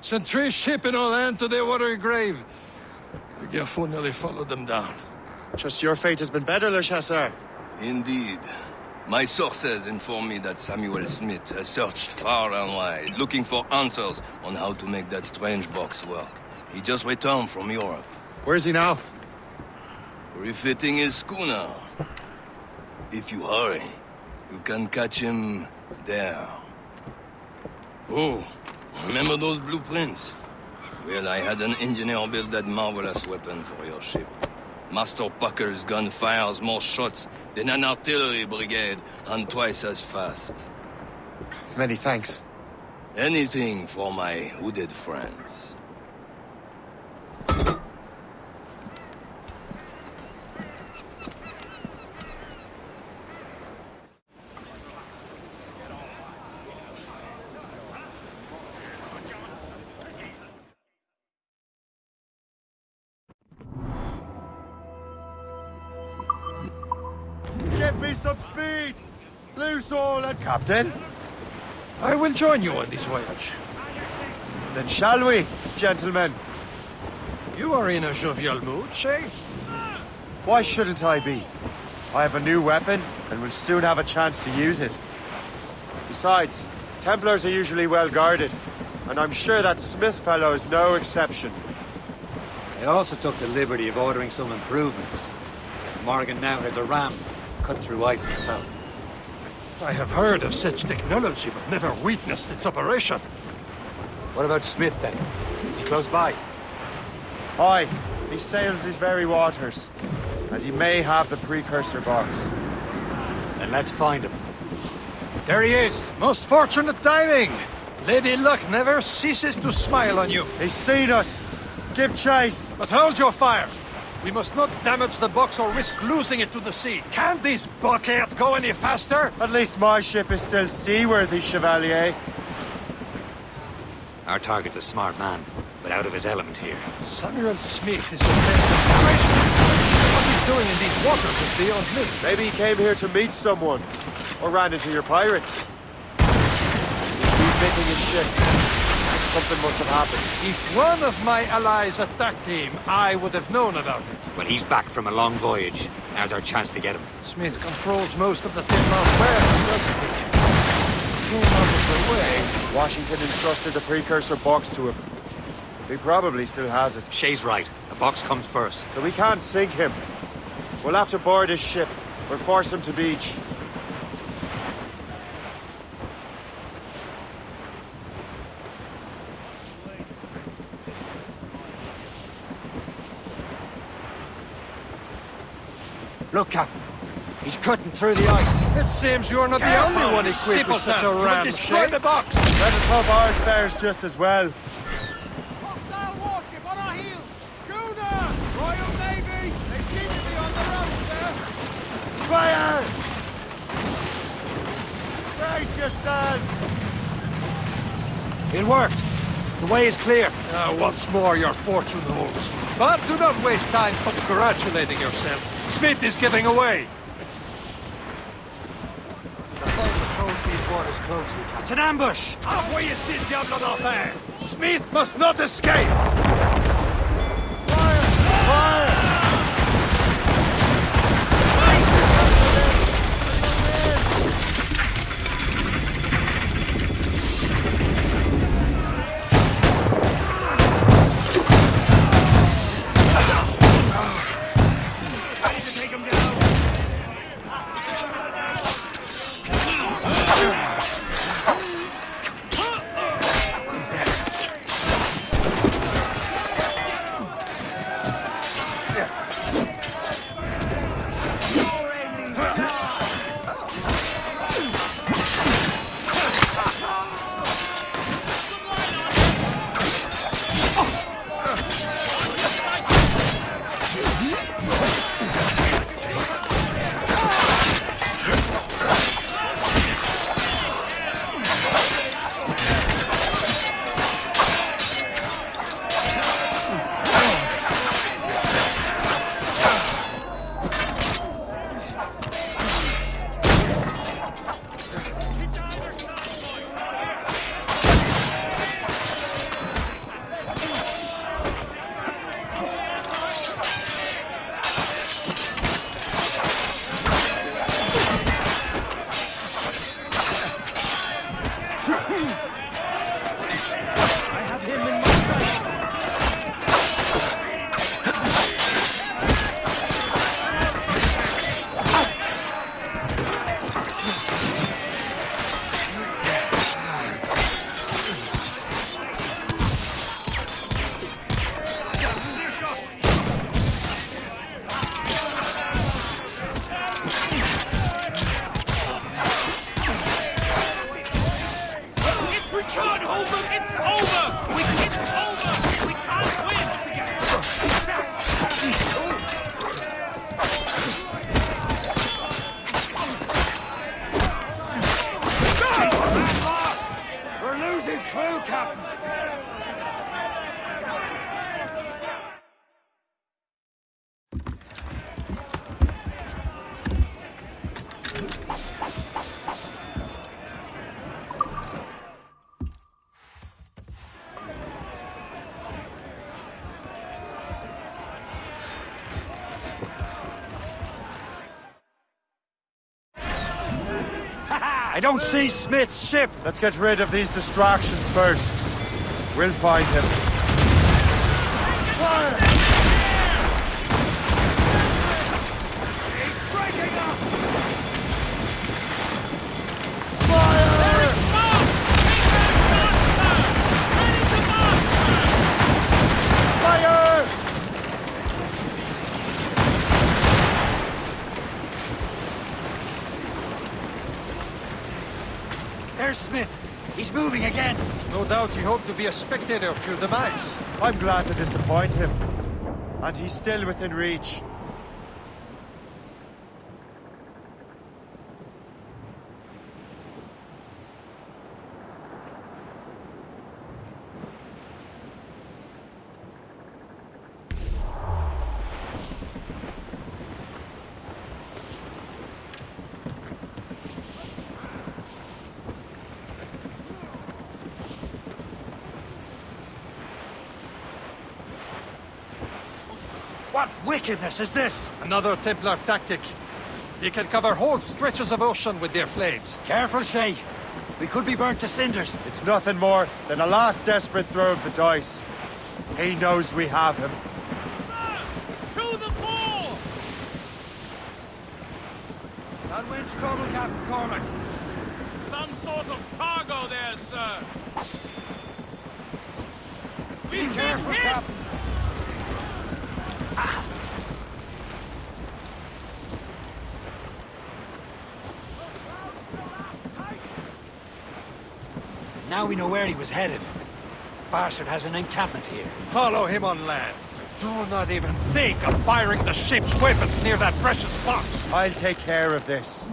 Sent three ship in all hand to their watery grave. The Gerfaut nearly followed them down. Just your fate has been better, Le Chasseur. Indeed. My sources inform me that Samuel Smith has searched far and wide, looking for answers on how to make that strange box work. He just returned from Europe. Where is he now? Refitting his schooner. If you hurry, you can catch him there. Oh, remember those blueprints? Well, I had an engineer build that marvelous weapon for your ship. Master Puckle's gun fires more shots than an artillery brigade, and twice as fast. Many thanks. Anything for my hooded friends. Give me some speed! Loose all and Captain. I will join you on this voyage. Then shall we, gentlemen? You are in a jovial mood, Shay? Why shouldn't I be? I have a new weapon, and will soon have a chance to use it. Besides, Templars are usually well guarded, and I'm sure that Smith fellow is no exception. I also took the liberty of ordering some improvements. Morrigan now has a ram, cut through ice himself. I have heard of such technology, but never witnessed its operation. What about Smith, then? Is he close by? Aye, he sails these very waters, and he may have the precursor box. Then let's find him. There he is! Most fortunate timing! Lady Luck never ceases to smile on you. He's seen us! Give chase! But hold your fire! We must not damage the box or risk losing it to the sea. Can this bucket go any faster? At least my ship is still seaworthy, Chevalier. Our target's a smart man, but out of his element here. Samuel Smith is a demonstration. What he's doing in these waters is beyond me. Maybe he came here to meet someone, or ran into your pirates. He's refitting his ship. Something must have happened. If one of my allies attacked him, I would have known about it. Well, he's back from a long voyage. Now's our chance to get him. Smith controls most of the Tinmouse warehouse, doesn't he? Came out of the way. Washington entrusted the precursor box to him. He probably still has it. Shay's right. The box comes first. So we can't sink him. We'll have to board his ship, We'll force him to beach. Look, Captain. He's cutting through the ice. It seems you're not the only one equipped with such a You will ram, destroy the box! Let us hope ours fares just as well. Hostile warship on our heels! Schooner! Royal Navy! They seem to be on the run, sir! Fire! Brace yourselves! It worked. The way is clear. Uh, once more, your fortune holds. But do not waste time congratulating yourself. Smith is giving away. The boat patrols these waters closely. It's an ambush! Envoyez ces diables d'enfer! Smith must not escape! We can't hold them! It's over! We, it's over! We can't win together! I don't see Smith's ship. Let's get rid of these distractions first. We'll find him. Smith. He's moving again. No doubt he hoped to be a spectator of your demise. I'm glad to disappoint him. And he's still within reach. What wickedness is this? Another Templar tactic. They can cover whole stretches of ocean with their flames. Careful, Shay. We could be burnt to cinders. It's nothing more than a last desperate throw of the dice. He knows we have him. Sir, to the fore! That wind's trouble, Captain Cormac. Some sort of cargo there, sir. We've been Careful, hit! Captain. Now we know where he was headed. Bastard has an encampment here. Follow him on land. Do not even think of firing the ship's weapons near that precious box. I'll take care of this. Take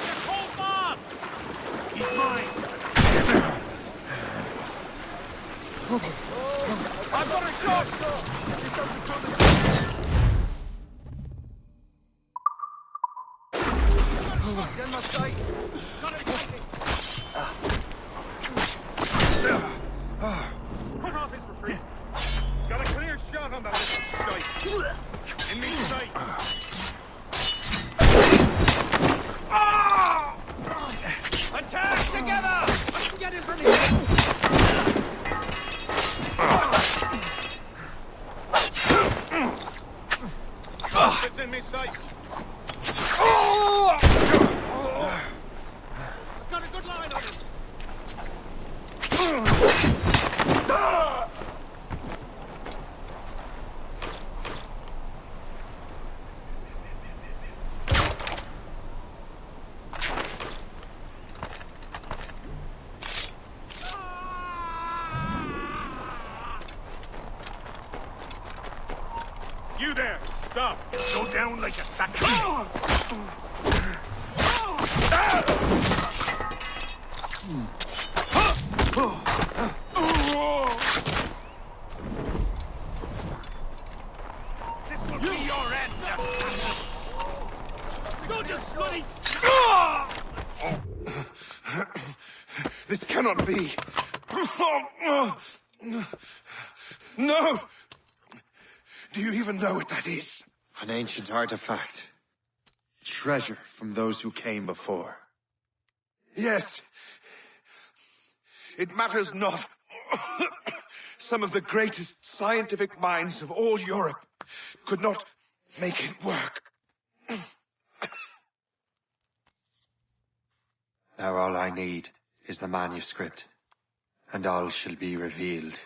the cold bar! He's mine! I've got a shot! Got It's in me sight. Got a good line on it. You Go down like a sack. This will be your end! Go just bloody... This cannot be. No! Do you even know what that is? An ancient artifact. Treasure from those who came before. Yes. It matters not. Some of the greatest scientific minds of all Europe could not make it work. Now all I need is the manuscript, and all shall be revealed.